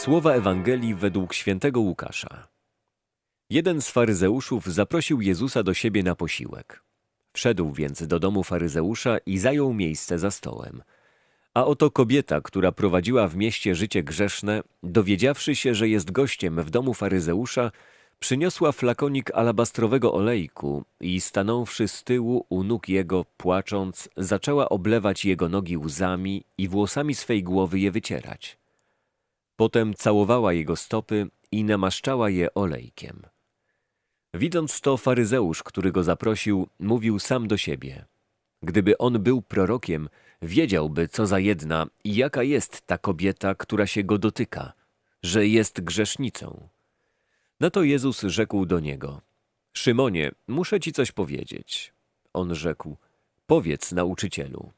Słowa Ewangelii według świętego Łukasza. Jeden z faryzeuszów zaprosił Jezusa do siebie na posiłek. Wszedł więc do domu faryzeusza i zajął miejsce za stołem. A oto kobieta, która prowadziła w mieście życie grzeszne, dowiedziawszy się, że jest gościem w domu faryzeusza, przyniosła flakonik alabastrowego olejku i stanąwszy z tyłu u nóg jego, płacząc, zaczęła oblewać jego nogi łzami i włosami swej głowy je wycierać. Potem całowała jego stopy i namaszczała je olejkiem. Widząc to, faryzeusz, który go zaprosił, mówił sam do siebie. Gdyby on był prorokiem, wiedziałby, co za jedna i jaka jest ta kobieta, która się go dotyka, że jest grzesznicą. Na to Jezus rzekł do niego: Szymonie, muszę ci coś powiedzieć. On rzekł: Powiedz, nauczycielu.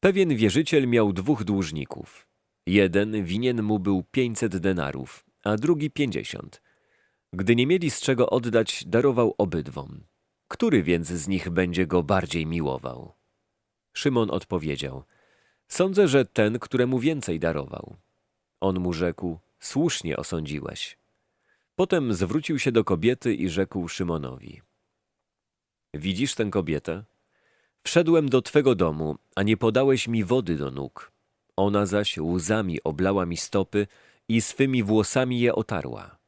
Pewien wierzyciel miał dwóch dłużników. Jeden winien mu był pięćset denarów, a drugi pięćdziesiąt. Gdy nie mieli z czego oddać, darował obydwom. Który więc z nich będzie go bardziej miłował? Szymon odpowiedział: Sądzę, że ten, któremu więcej darował. On mu rzekł: Słusznie osądziłeś. Potem zwrócił się do kobiety i rzekł Szymonowi: Widzisz tę kobietę? Wszedłem do twego domu, a nie podałeś mi wody do nóg. Ona zaś łzami oblała mi stopy i swymi włosami je otarła.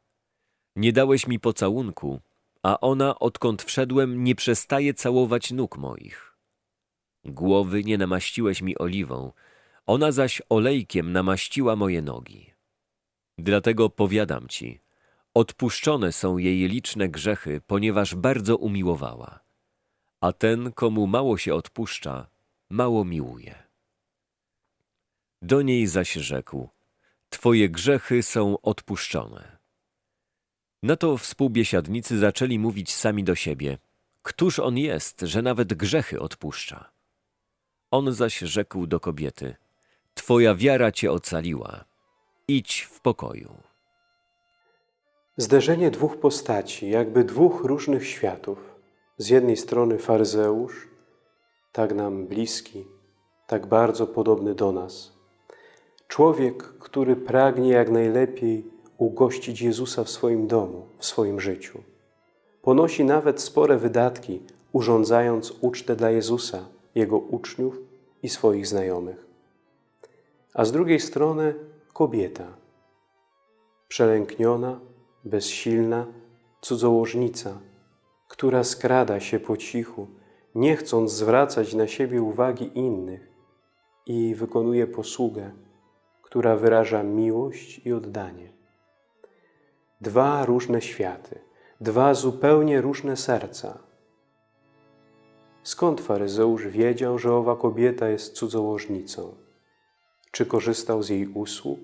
Nie dałeś mi pocałunku, a ona, odkąd wszedłem, nie przestaje całować nóg moich. Głowy nie namaściłeś mi oliwą, ona zaś olejkiem namaściła moje nogi. Dlatego powiadam ci, odpuszczone są jej liczne grzechy, ponieważ bardzo umiłowała. A ten, komu mało się odpuszcza, mało miłuje. Do niej zaś rzekł, Twoje grzechy są odpuszczone. Na to współbiesiadnicy zaczęli mówić sami do siebie, Któż on jest, że nawet grzechy odpuszcza? On zaś rzekł do kobiety, Twoja wiara cię ocaliła, idź w pokoju. Zderzenie dwóch postaci, jakby dwóch różnych światów. Z jednej strony faryzeusz, tak nam bliski, tak bardzo podobny do nas. Człowiek, który pragnie jak najlepiej ugościć Jezusa w swoim domu, w swoim życiu. Ponosi nawet spore wydatki, urządzając ucztę dla Jezusa, Jego uczniów i swoich znajomych. A z drugiej strony kobieta, przelękniona, bezsilna, cudzołożnica, która skrada się po cichu, nie chcąc zwracać na siebie uwagi innych i wykonuje posługę, która wyraża miłość i oddanie. Dwa różne światy, dwa zupełnie różne serca. Skąd faryzeusz wiedział, że owa kobieta jest cudzołożnicą? Czy korzystał z jej usług?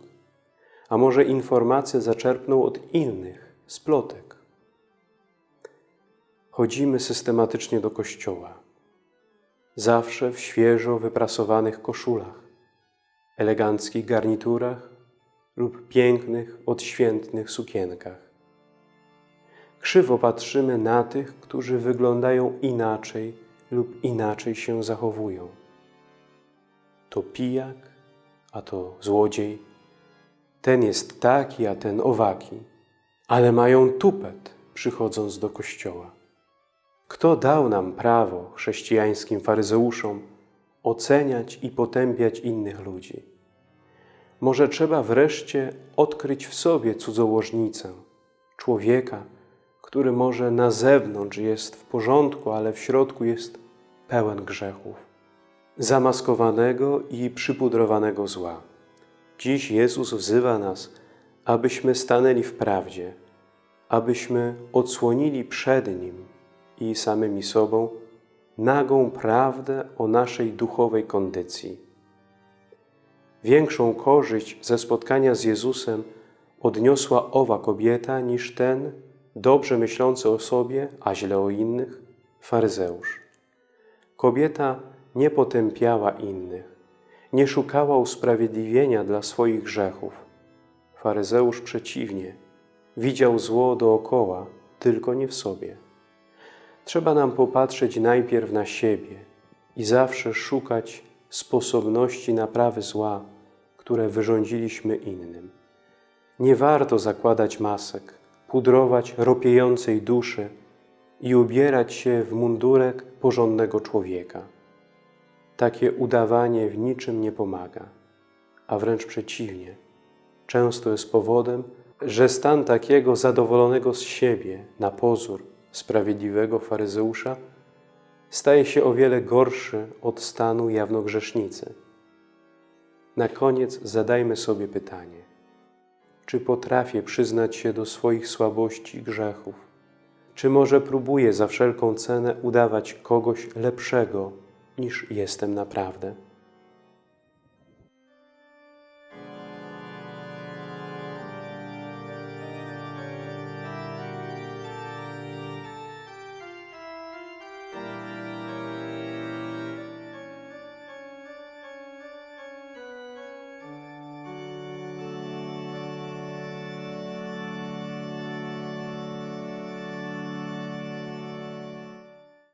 A może informacje zaczerpnął od innych, z plotek? Chodzimy systematycznie do kościoła. Zawsze w świeżo wyprasowanych koszulach, eleganckich garniturach lub pięknych, odświętnych sukienkach. Krzywo patrzymy na tych, którzy wyglądają inaczej lub inaczej się zachowują. To pijak, a to złodziej. Ten jest taki, a ten owaki. Ale mają tupet, przychodząc do kościoła. Kto dał nam prawo, chrześcijańskim faryzeuszom, oceniać i potępiać innych ludzi? Może trzeba wreszcie odkryć w sobie cudzołożnicę, człowieka, który może na zewnątrz jest w porządku, ale w środku jest pełen grzechów, zamaskowanego i przypudrowanego zła. Dziś Jezus wzywa nas, abyśmy stanęli w prawdzie, abyśmy odsłonili przed Nim i samymi sobą nagą prawdę o naszej duchowej kondycji. Większą korzyść ze spotkania z Jezusem odniosła owa kobieta niż ten, dobrze myślący o sobie, a źle o innych, faryzeusz. Kobieta nie potępiała innych, nie szukała usprawiedliwienia dla swoich grzechów. Faryzeusz przeciwnie, widział zło dookoła, tylko nie w sobie. Trzeba nam popatrzeć najpierw na siebie i zawsze szukać sposobności naprawy zła, które wyrządziliśmy innym. Nie warto zakładać masek, pudrować ropiejącej duszy i ubierać się w mundurek porządnego człowieka. Takie udawanie w niczym nie pomaga, a wręcz przeciwnie, często jest powodem, że stan takiego zadowolonego z siebie, na pozór, sprawiedliwego faryzeusza staje się o wiele gorszy od stanu jawnogrzesznicy. Na koniec zadajmy sobie pytanie, czy potrafię przyznać się do swoich słabości i grzechów? Czy może próbuję za wszelką cenę udawać kogoś lepszego niż jestem naprawdę?